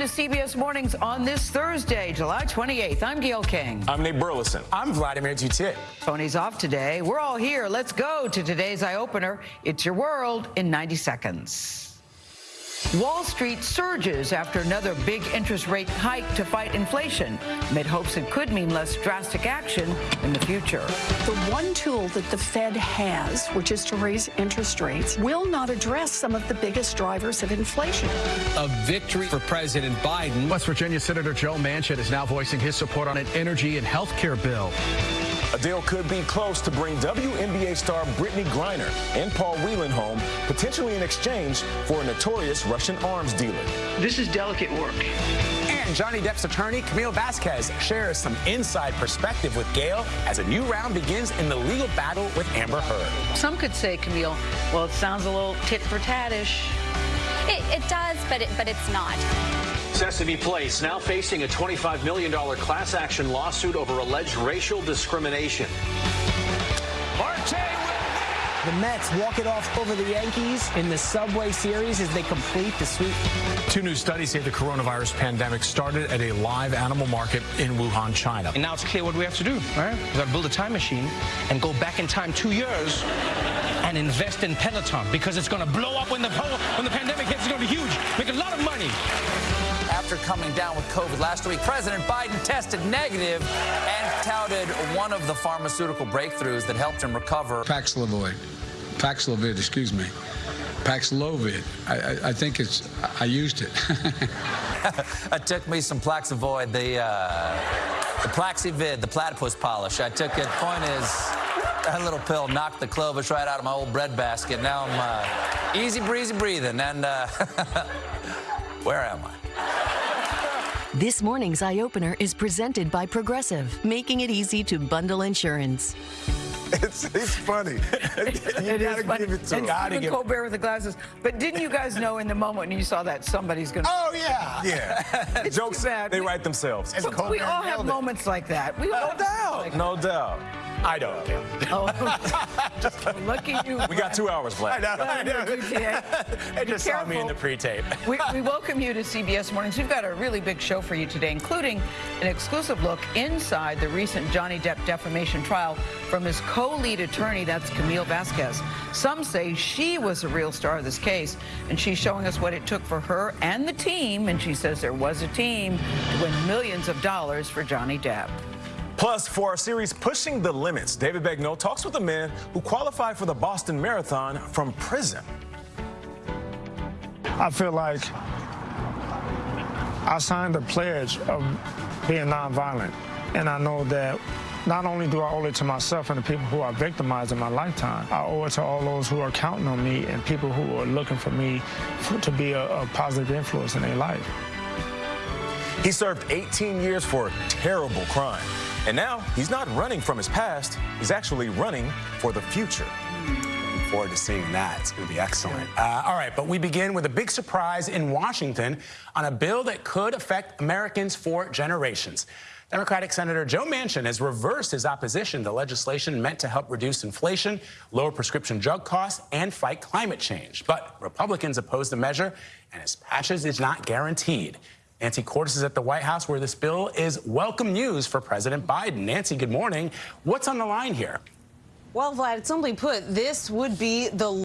to CBS Mornings on this Thursday, July 28th. I'm Gayle King. I'm Nate Burleson. I'm Vladimir Duthiers. Tony's off today. We're all here. Let's go to today's eye opener. It's your world in 90 seconds. Wall Street surges after another big interest rate hike to fight inflation, amid hopes it could mean less drastic action in the future. The one tool that the Fed has, which is to raise interest rates, will not address some of the biggest drivers of inflation. A victory for President Biden. West Virginia Senator Joe Manchin is now voicing his support on an energy and health care bill. A deal could be close to bring WNBA star Brittney Griner and Paul Whelan home, potentially in exchange for a notorious Russian arms dealer. This is delicate work. And Johnny Depp's attorney, Camille Vasquez, shares some inside perspective with Gayle as a new round begins in the legal battle with Amber Heard. Some could say, Camille, well, it sounds a little tit for tatish. It, it does, but it, but it's not. Sesame Place now facing a $25 million class action lawsuit over alleged racial discrimination. The Mets walk it off over the Yankees in the Subway Series as they complete the sweep. Two new studies say the coronavirus pandemic started at a live animal market in Wuhan, China. And now it's clear what we have to do, right? We got to build a time machine and go back in time two years and invest in Peloton because it's going to blow up when the when the pandemic hits. It's going to be huge. After coming down with COVID last week. President Biden tested negative and touted one of the pharmaceutical breakthroughs that helped him recover. Paxlovid. Paxlovid, excuse me. Paxlovid. I, I, I think it's, I used it. I took me some Plaxivoid, the, uh, the Plaxivid, the platypus polish. I took it. Point is, that little pill knocked the Clovis right out of my old bread basket. Now I'm uh, easy breezy breathing. And uh, where am I? This morning's eye opener is presented by Progressive, making it easy to bundle insurance. It's, it's funny. you it gotta funny. give it to and him. Stephen. Colbert with the glasses. But didn't you guys know in the moment when you saw that somebody's going to... Oh, yeah. Yeah. Jokes, bad. they write themselves. we all have moments like that. We no doubt. Like no doubt. I don't. Oh, just lucky you. We got two hours left. I know. I know. they just saw me in the pre-tape. we, we welcome you to CBS Mornings. We've got a really big show for you today, including an exclusive look inside the recent Johnny Depp defamation trial from his co-lead attorney, that's Camille Vasquez. Some say she was the real star of this case, and she's showing us what it took for her and the team, and she says there was a team, to win millions of dollars for Johnny Depp. Plus, for our series Pushing the Limits, David Begnaud talks with a man who qualified for the Boston Marathon from prison. I feel like I signed a pledge of being nonviolent, and I know that not only do I owe it to myself and the people who are victimized in my lifetime, I owe it to all those who are counting on me and people who are looking for me to be a, a positive influence in their life. He served 18 years for a terrible crime. And now he's not running from his past, he's actually running for the future. Looking forward to seeing that. It's going to be excellent. Uh, all right, but we begin with a big surprise in Washington on a bill that could affect Americans for generations. Democratic Senator Joe Manchin has reversed his opposition to legislation meant to help reduce inflation, lower prescription drug costs, and fight climate change. But Republicans oppose the measure, and his passage is not guaranteed. Nancy Cordes is at the White House where this bill is welcome news for President Biden. Nancy, good morning. What's on the line here? Well, Vlad, simply put, this would be the